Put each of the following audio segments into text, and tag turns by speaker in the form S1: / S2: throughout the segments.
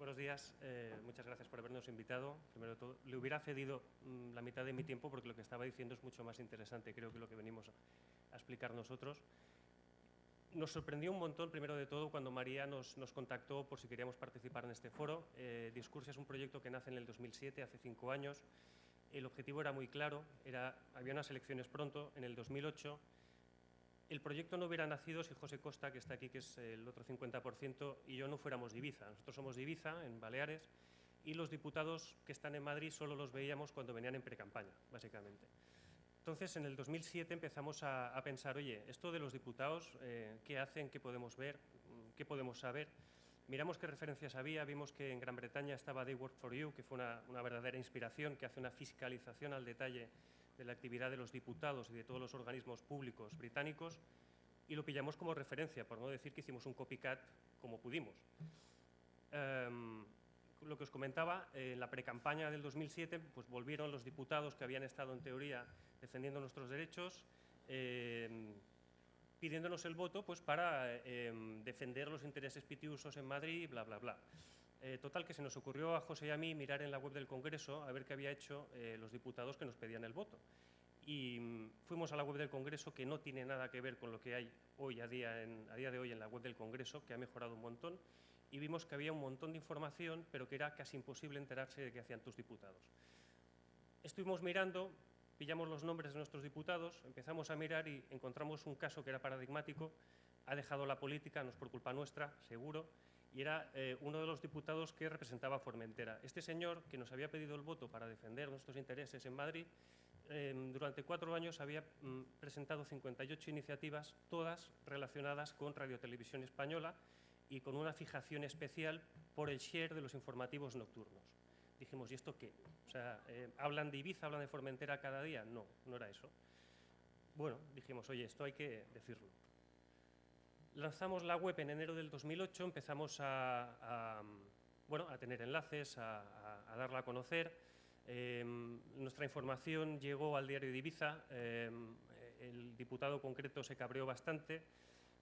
S1: buenos días. Eh, muchas gracias por habernos invitado. Primero le hubiera cedido mm, la mitad de mi tiempo porque lo que estaba diciendo es mucho más interesante, creo que lo que venimos a, explicar nosotros. Nos sorprendió un montón, primero de todo, cuando María nos, contactó por si queríamos participar en este foro. Eh, Discursia es un proyecto que nace en el 2007, hace cinco años. El objetivo era muy claro, había unas elecciones pronto, en el 2008, el proyecto no hubiera nacido si José Costa, que está aquí, que es el otro 50%, y yo no fuéramos de Ibiza. Nosotros somos de Ibiza, en Baleares, y los diputados que están en Madrid solo los veíamos cuando venían en precampaña, básicamente. Entonces, en el 2007 empezamos a, pensar, oye, esto de los diputados, eh, ¿qué hacen? ¿Qué podemos ver? ¿Qué podemos saber? Miramos qué referencias había, vimos que en Gran Bretaña estaba They Work for You, que fue una, una verdadera inspiración, que hace una fiscalización al detalle de la actividad de los diputados y de todos los organismos públicos británicos y lo pillamos como referencia, por no decir que hicimos un copycat como pudimos. Em, lo que os comentaba, en la precampaña del 2007 pues volvieron los diputados que habían estado en teoría defendiendo nuestros derechos, em, pidiéndonos el voto pues, para em, defender los intereses pitiusos en Madrid, bla, bla, bla. Eh, total, que se nos ocurrió a José y a mí mirar en la web del Congreso a ver qué había hecho eh, los diputados que nos pedían el voto. Y mm, fuimos a la web del Congreso, que no tiene nada que ver con lo que hay hoy a día, a día de hoy en la web del Congreso, que ha mejorado un montón, y vimos que había un montón de información, pero que era casi imposible enterarse de qué hacían tus diputados. Estuvimos mirando, pillamos los nombres de nuestros diputados, empezamos a mirar y encontramos un caso que era paradigmático, ha dejado la política, no es por culpa nuestra, seguro, y era eh, uno de los diputados que representaba a Formentera. Este señor, que nos había pedido el voto para defender nuestros intereses en Madrid, em, durante cuatro años había mm, presentado 58 iniciativas, todas relacionadas con Radio Televisión Española y con una fijación especial por el share de los informativos nocturnos. Dijimos, ¿y esto qué? O sea, eh, ¿hablan de Ibiza, hablan de Formentera cada día? No, no era eso. Bueno, dijimos, oye, esto hay que decirlo lanzamos la web en enero del 2008, empezamos a, bueno, a tener enlaces, a, darla a conocer. Em, nuestra información llegó al diario de Ibiza, em, el diputado concreto se cabreó bastante,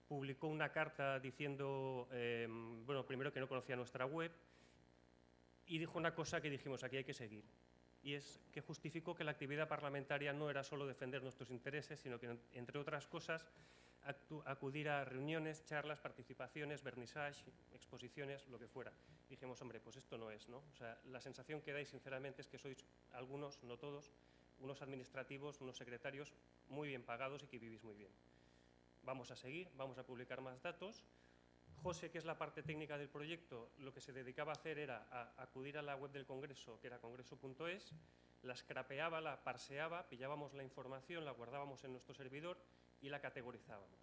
S1: publicó una carta diciendo, em, bueno, primero que no conocía nuestra web y dijo una cosa que dijimos, aquí hay que seguir, y es que justificó que la actividad parlamentaria no era solo defender nuestros intereses, sino que, entre otras cosas, acudir a reuniones, charlas, participaciones, vernissage, exposiciones, lo que fuera. dijimos, hombre, pues esto no es, ¿no? O sea, la sensación que dais, sinceramente, es que sois algunos, no todos, unos administrativos, unos secretarios muy bien pagados y que vivís muy bien. Vamos a seguir, vamos a publicar más datos. José, que es la parte técnica del proyecto, lo que se dedicaba a hacer era acudir a la web del Congreso, que era congreso.es, la scrapeaba, la parseaba, pillábamos la información, la guardábamos en nuestro servidor y la categorizábamos.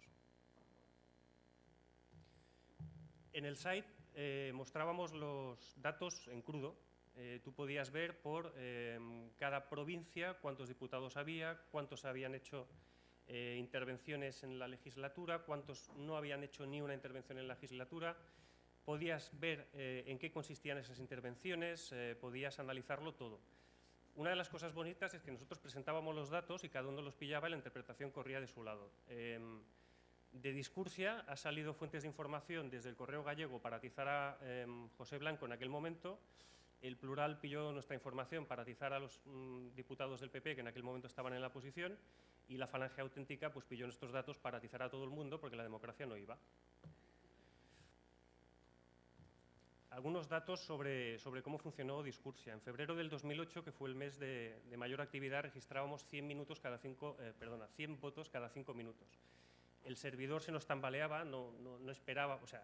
S1: En el site eh, mostrábamos los datos en crudo. Eh, tú podías ver por eh, cada provincia cuántos diputados había, cuántos habían hecho intervenciones en la legislatura, cuántos no habían hecho ni una intervención en la legislatura. Podías ver en qué consistían esas intervenciones, podías analizarlo todo. Una de las cosas bonitas es que nosotros presentábamos los datos y cada uno los pillaba y la interpretación corría de su lado. Em, de Discursia ha salido fuentes de información desde el Correo Gallego para atizar a em, José Blanco en aquel momento, el plural pilló nuestra información para atizar a los mm, diputados del PP que en aquel momento estaban en la oposición y la falange auténtica pues, pilló nuestros datos para atizar a todo el mundo porque la democracia no iba. Algunos datos sobre, sobre, cómo funcionó Discursia. En febrero del 2008, que fue el mes de, mayor actividad, registrábamos 100, minutos cada cinco, eh, perdona, 100 votos cada 5 minutos. El servidor se nos tambaleaba, no, no, esperaba, o sea,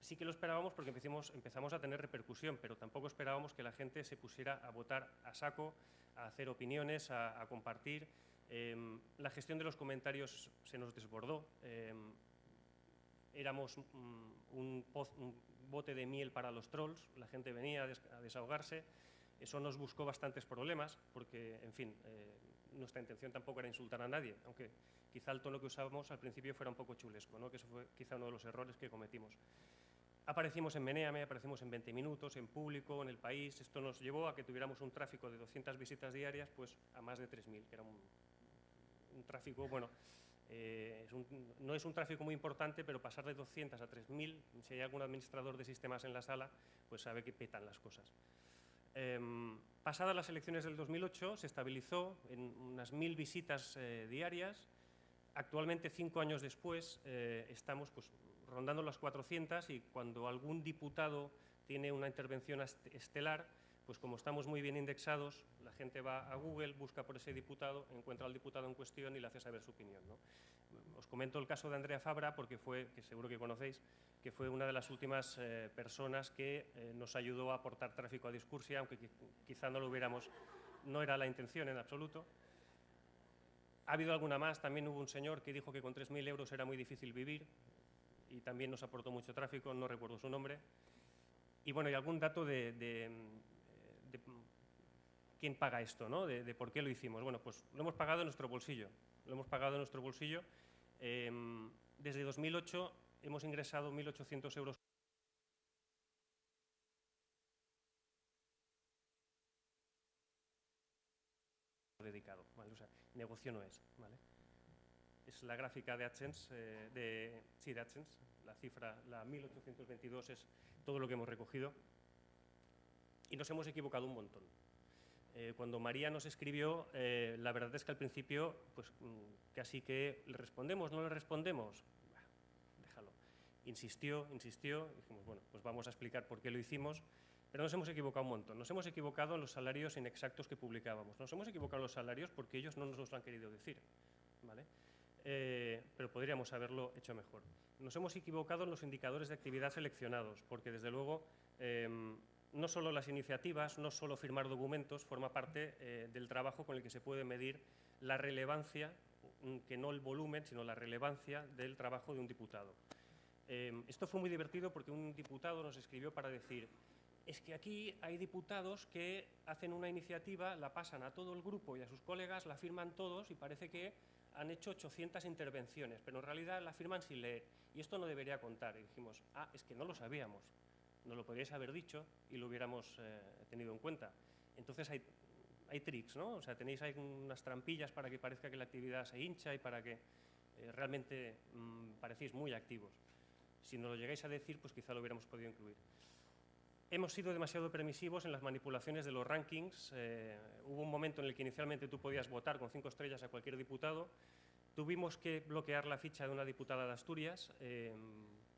S1: sí que lo esperábamos porque empezamos, empezamos a tener repercusión, pero tampoco esperábamos que la gente se pusiera a votar a saco, a hacer opiniones, a, compartir. Em, la gestión de los comentarios se nos desbordó. Em, éramos mm, un, un, bote de miel para los trolls, la gente venía a desahogarse, eso nos buscó bastantes problemas, porque, en fin, eh, nuestra intención tampoco era insultar a nadie, aunque quizá el tono que usábamos al principio fuera un poco chulesco, ¿no? que eso fue quizá uno de los errores que cometimos. Aparecimos en Meneame, aparecimos en 20 minutos, en público, en el país. Esto nos llevó a que tuviéramos un tráfico de 200 visitas diarias pues, a más de 3.000, que era un, un tráfico, bueno, Eh, no es un tráfico muy importante, pero pasar de 200 a 3.000, si hay algún administrador de sistemas en la sala, pues sabe que petan las cosas. Em, pasadas las elecciones del 2008, se estabilizó en unas 1.000 visitas eh, diarias. Actualmente, cinco años después, eh, estamos pues, rondando las 400 y cuando algún diputado tiene una intervención estelar, pues como estamos muy bien indexados, la gente va a Google, busca por ese diputado, encuentra al diputado en cuestión y le hace saber su opinión. Os comento el caso de Andrea Fabra, porque fue, que seguro que conocéis, que fue una de las últimas eh, personas que eh, nos ayudó a aportar tráfico a Discursia, aunque quizá no lo hubiéramos, no era la intención en absoluto. Ha habido alguna más, también hubo un señor que dijo que con 3.000 euros era muy difícil vivir y también nos aportó mucho tráfico, no recuerdo su nombre. Y bueno, y algún dato de quién paga esto, ¿no? de, por qué lo hicimos. Bueno, pues lo hemos pagado en nuestro bolsillo. Lo hemos pagado en nuestro bolsillo. Em, desde 2008 hemos ingresado 1.800 euros dedicado. O sea, negocio no es. ¿vale? Es la gráfica de AdSense, eh, de, sí, de AdSense. La cifra, la 1.822 es todo lo que hemos recogido. Y nos hemos equivocado un montón. Eh, cuando María nos escribió, eh, la verdad es que al principio, pues mm, casi que le respondemos, no le respondemos, déjalo. Insistió, insistió, dijimos, bueno, pues vamos a explicar por qué lo hicimos, pero nos hemos equivocado un montón. Nos hemos equivocado en los salarios inexactos que publicábamos. Nos hemos equivocado en los salarios porque ellos no nos lo han querido decir, ¿vale? Eh, pero podríamos haberlo hecho mejor. Nos hemos equivocado en los indicadores de actividad seleccionados, porque desde luego em, no solo las iniciativas, no solo firmar documentos, forma parte eh, del trabajo con el que se puede medir la relevancia, mm, que no el volumen, sino la relevancia del trabajo de un diputado. Eh, esto fue muy divertido porque un diputado nos escribió para decir es que aquí hay diputados que hacen una iniciativa, la pasan a todo el grupo y a sus colegas, la firman todos y parece que han hecho 800 intervenciones, pero en realidad la firman sin leer. Y esto no debería contar. Y dijimos, ah, es que no lo sabíamos nos lo podríais haber dicho y lo hubiéramos eh, tenido en cuenta. Entonces hay, hay tricks, ¿no? O sea, tenéis ahí unas trampillas para que parezca que la actividad se hincha y para que eh, realmente mm, parecéis muy activos. Si no lo llegáis a decir, pues quizá lo hubiéramos podido incluir. Hemos sido demasiado permisivos en las manipulaciones de los rankings. Eh, hubo un momento en el que inicialmente tú podías votar con cinco estrellas a cualquier diputado. Tuvimos que bloquear la ficha de una diputada de Asturias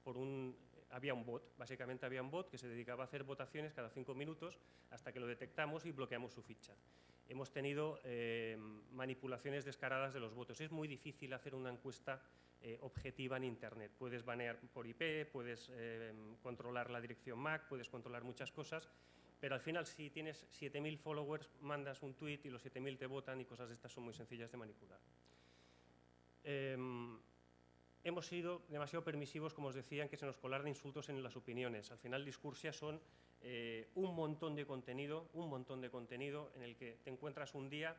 S1: por un había un bot, básicamente había un bot que se dedicaba a hacer votaciones cada cinco minutos hasta que lo detectamos y bloqueamos su ficha. Hemos tenido eh, manipulaciones descaradas de los votos. Es muy difícil hacer una encuesta eh, objetiva en Internet. Puedes banear por IP, puedes eh, controlar la dirección MAC, puedes controlar muchas cosas, pero al final si tienes 7.000 followers, mandas un tweet y los 7.000 te votan y cosas de estas son muy sencillas de manipular. Em, hemos sido demasiado permisivos, como os decía, en que se nos colaran insultos en las opiniones. Al final, Discursia son eh, un montón de contenido, un montón de contenido en el que te encuentras un día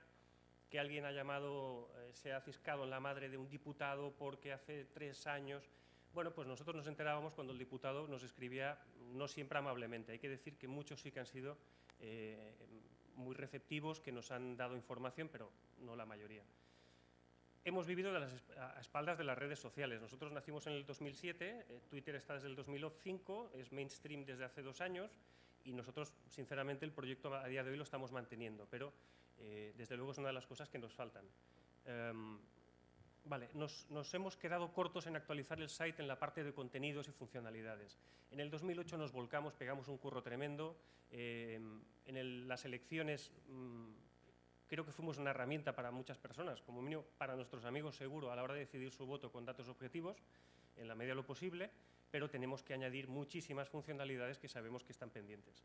S1: que alguien ha llamado, eh, se ha ciscado en la madre de un diputado porque hace tres años... Bueno, pues nosotros nos enterábamos cuando el diputado nos escribía no siempre amablemente. Hay que decir que muchos sí que han sido eh, muy receptivos, que nos han dado información, pero no la mayoría hemos vivido de las, a espaldas de las redes sociales. Nosotros nacimos en el 2007, eh, Twitter está desde el 2005, es mainstream desde hace dos años y nosotros, sinceramente, el proyecto a día de hoy lo estamos manteniendo, pero eh, desde luego es una de las cosas que nos faltan. Em, vale, nos, hemos quedado cortos en actualizar el site en la parte de contenidos y funcionalidades. En el 2008 nos volcamos, pegamos un curro tremendo. Em, en las elecciones... Mm, creo que fuimos una herramienta para muchas personas, como mínimo para nuestros amigos seguro, a la hora de decidir su voto con datos objetivos, en la medida de lo posible, pero tenemos que añadir muchísimas funcionalidades que sabemos que están pendientes.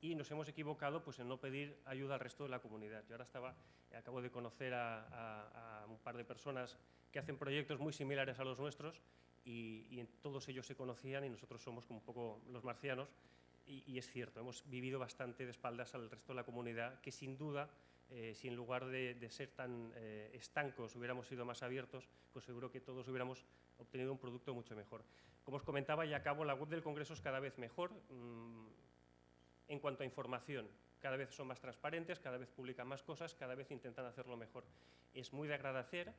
S1: Y nos hemos equivocado pues, en no pedir ayuda al resto de la comunidad. Yo ahora estaba, acabo de conocer a, un par de personas que hacen proyectos muy similares a los nuestros y, y todos ellos se conocían y nosotros somos como un poco los marcianos y, y es cierto, hemos vivido bastante de espaldas al resto de la comunidad que sin duda eh, si en lugar de, ser tan eh, estancos hubiéramos sido más abiertos, pues seguro que todos hubiéramos obtenido un producto mucho mejor. Como os comentaba y acabo, la web del Congreso es cada vez mejor mm, en cuanto a información. Cada vez son más transparentes, cada vez publican más cosas, cada vez intentan hacerlo mejor. Es muy de agradecer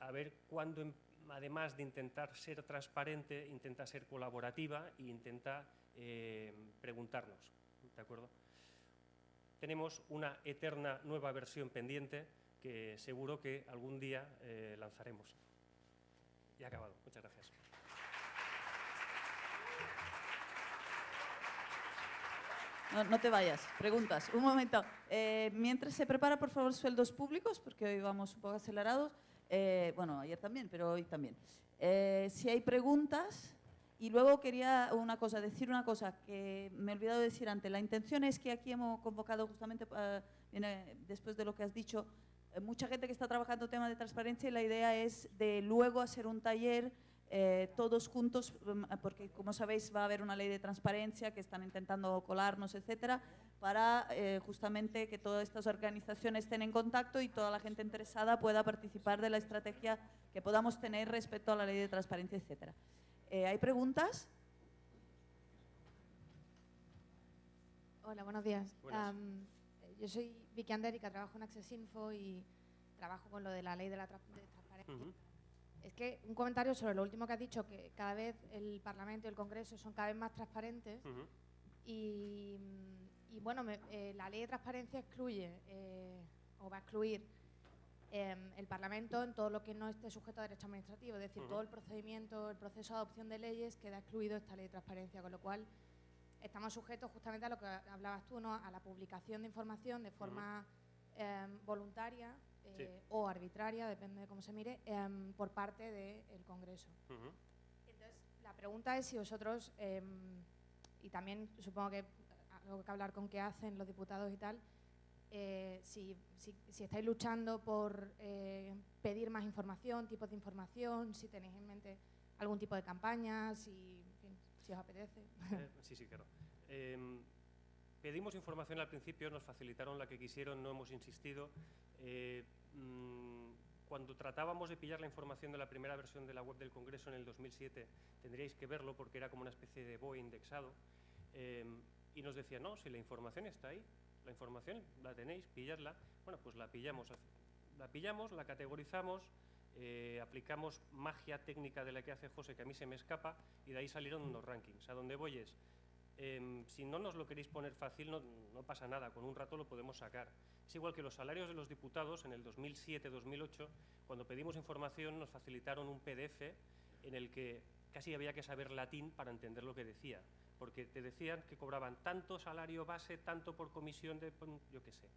S1: a ver cuándo, em, además de intentar ser transparente, intenta ser colaborativa e intenta eh, preguntarnos. ¿De acuerdo? Tenemos una eterna nueva versión pendiente que seguro que algún día eh, lanzaremos. Y acabado. Muchas gracias.
S2: No, te vayas. Preguntas. Un momento. Eh, mientras se prepara, por favor, sueldos públicos, porque hoy vamos un poco acelerados. Eh, bueno, ayer también, pero hoy también. Eh, si hay preguntas, y luego quería una cosa, decir una cosa que me he olvidado decir antes. La intención es que aquí hemos convocado justamente, después de lo que has dicho, mucha gente que está trabajando temas de transparencia y la idea es de luego hacer un taller eh, todos juntos, mm, porque como sabéis va a haber una ley de transparencia que están intentando colarnos, etcétera, para eh, justamente que todas estas organizaciones estén en contacto y toda la gente interesada pueda participar de la estrategia que podamos tener respecto a la ley de transparencia, etcétera. Eh, ¿Hay preguntas?
S3: Hola, buenos días. yo soy Vicky Andérica, trabajo en Access Info y trabajo con lo de la ley de la transparencia. Es que un comentario sobre lo último que has dicho, que cada vez el Parlamento y el Congreso son cada vez más transparentes y, bueno, eh, la ley de transparencia excluye eh, o va a excluir em, el Parlamento en todo lo que no esté sujeto a derecho administrativo, es decir, todo el procedimiento, el proceso de adopción de leyes queda excluido esta ley de transparencia, con lo cual estamos sujetos justamente a lo que hablabas tú, ¿no? a la publicación de información de forma em, voluntaria eh, o arbitraria, depende de cómo se mire, em, por parte del Congreso. Entonces, la pregunta es si vosotros, y también supongo que algo que hablar con qué hacen los diputados y tal, eh, si, si, estáis luchando por eh, pedir más información, tipos de información, si tenéis en mente algún tipo de campaña, si, si os apetece.
S1: sí, sí, claro. Em, pedimos información al principio, nos facilitaron la que quisieron, no hemos insistido. Mm, cuando tratábamos de pillar la información de la primera versión de la web del Congreso en el 2007, tendríais que verlo porque era como una especie de BOE indexado, em, y nos decía, no, si la información está ahí, la información la tenéis, pilladla, bueno, pues la pillamos, la pillamos, la categorizamos, eh, aplicamos magia técnica de la que hace José, que a mí se me escapa, y de ahí salieron unos rankings. A donde voy es, em, si no nos lo queréis poner fácil, no, no, pasa nada, con un rato lo podemos sacar. Es igual que los salarios de los diputados en el 2007-2008, cuando pedimos información nos facilitaron un PDF en el que casi había que saber latín para entender lo que decía, porque te decían que cobraban tanto salario base, tanto por comisión de, yo qué sé.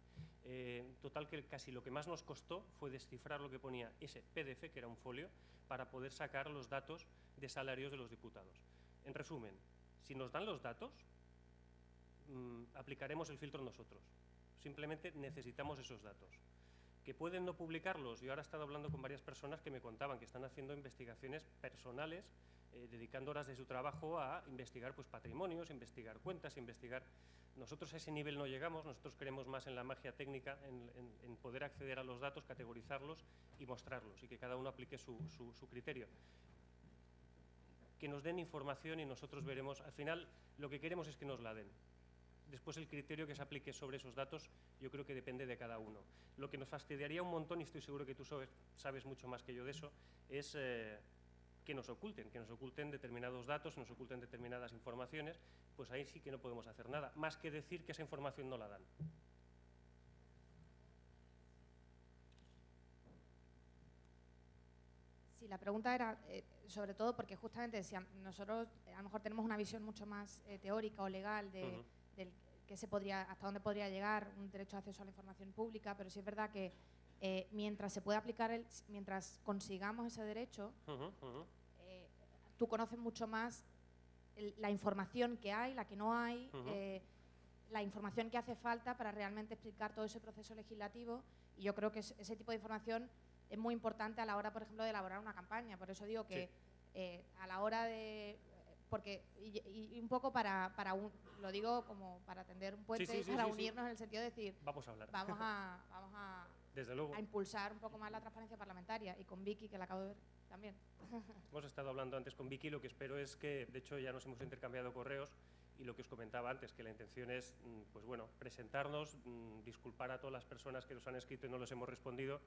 S1: Eh, total que casi lo que más nos costó fue descifrar lo que ponía ese PDF, que era un folio, para poder sacar los datos de salarios de los diputados. En resumen, si nos dan los datos, mm, aplicaremos el filtro nosotros. Simplemente necesitamos esos datos. Que pueden no publicarlos. Yo ahora he estado hablando con varias personas que me contaban que están haciendo investigaciones personales, eh, dedicando horas de su trabajo a investigar pues, patrimonios, investigar cuentas, investigar... Nosotros a ese nivel no llegamos, nosotros creemos más en la magia técnica, en, poder acceder a los datos, categorizarlos y mostrarlos, y que cada uno aplique su, su criterio que nos den información y nosotros veremos, al final lo que queremos es que nos la den. Después el criterio que se aplique sobre esos datos yo creo que depende de cada uno. Lo que nos fastidiaría un montón, y estoy seguro que tú sabes, mucho más que yo de eso, es eh, que nos oculten, que nos oculten determinados datos, nos oculten determinadas informaciones, pues ahí sí que no podemos hacer nada, más que decir que esa información no la dan.
S3: Sí, la pregunta era, eh, sobre todo porque justamente si nosotros a lo mejor tenemos una visión mucho más eh, teórica o legal de que se podría, hasta dónde podría llegar un derecho de acceso a la información pública, pero sí es verdad que eh, mientras se pueda aplicar, el, mientras consigamos ese derecho, eh, tú conoces mucho más la información que hay, la que no hay, eh, la información que hace falta para realmente explicar todo ese proceso legislativo y yo creo que ese tipo de información es muy importante a la hora, por ejemplo, de elaborar una campaña. Por eso digo que a la hora de porque y, un poco para, para un, lo digo como para tender un puente, para unirnos en el sentido de decir,
S1: vamos a hablar.
S3: Vamos a, vamos a,
S1: Desde luego.
S3: a impulsar un poco más la transparencia parlamentaria y con Vicky, que la acabo de ver también.
S1: Hemos estado hablando antes con Vicky, lo que espero es que, de hecho ya nos hemos intercambiado correos y lo que os comentaba antes, que la intención es, mm, pues bueno, presentarnos, mm, disculpar a todas las personas que nos han escrito y no les hemos respondido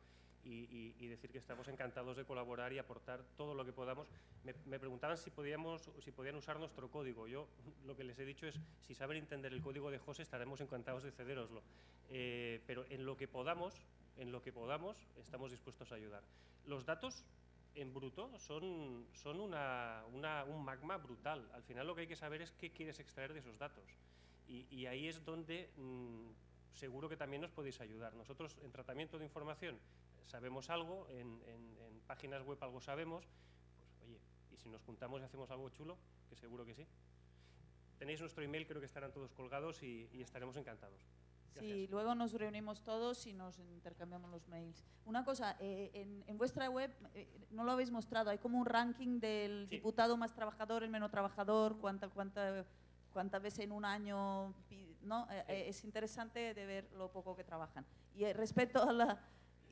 S1: y, decir que estamos encantados de colaborar y aportar todo lo que podamos. Me, preguntaban si, podíamos, si podían usar nuestro código. Yo lo que les he dicho es, si saben entender el código de José, estaremos encantados de cederoslo. Eh, pero en lo que podamos, en lo que podamos, estamos dispuestos a ayudar. Los datos en bruto son, son un magma brutal. Al final lo que hay que saber es qué quieres extraer de esos datos. Y, ahí es donde mm, seguro que también nos podéis ayudar. Nosotros en tratamiento de información sabemos algo, en, páginas web algo sabemos, pues oye, y si nos juntamos y hacemos algo chulo, que seguro que sí. Tenéis nuestro email, creo que estarán todos colgados y estaremos encantados.
S2: Sí, luego nos reunimos todos y nos intercambiamos los mails. Una cosa, eh, en, vuestra web, eh, no lo habéis mostrado, hay como un ranking del diputado más trabajador, el menos trabajador, cuánta, cuánta, cuántas veces en un año, ¿no? Eh, es interesante de ver lo poco que trabajan. Y respecto a la...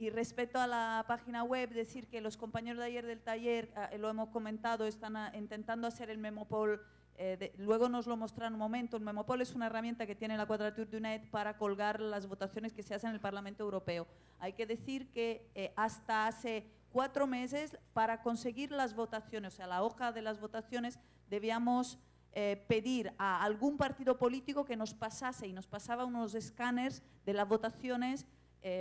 S2: Y respecto a la página web, decir que los compañeros de ayer del taller, lo hemos comentado, están intentando hacer el Memopol eh, luego nos lo mostrarán un momento. El Memopol es una herramienta que tiene la Quadrature du Net para colgar las votaciones que se hacen en el Parlamento Europeo. Hay que decir que eh, hasta hace cuatro meses, para conseguir las votaciones, o sea, la hoja de las votaciones, debíamos eh, pedir a algún partido político que nos pasase y nos pasaba unos escáneres de las votaciones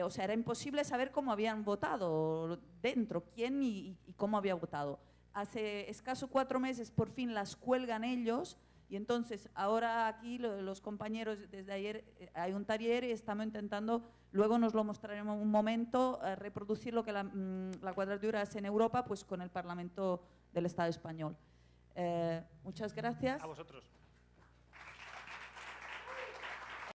S2: o sea, era imposible saber cómo habían votado dentro, quién y cómo había votado hace escaso cuatro meses por fin las cuelgan ellos y entonces ahora aquí los compañeros desde ayer eh, hay un taller y estamos intentando, luego nos lo mostraremos un momento, eh, reproducir lo que la, mm, cuadratura hace en Europa pues con el Parlamento del Estado español. Eh, muchas gracias.
S1: A vosotros.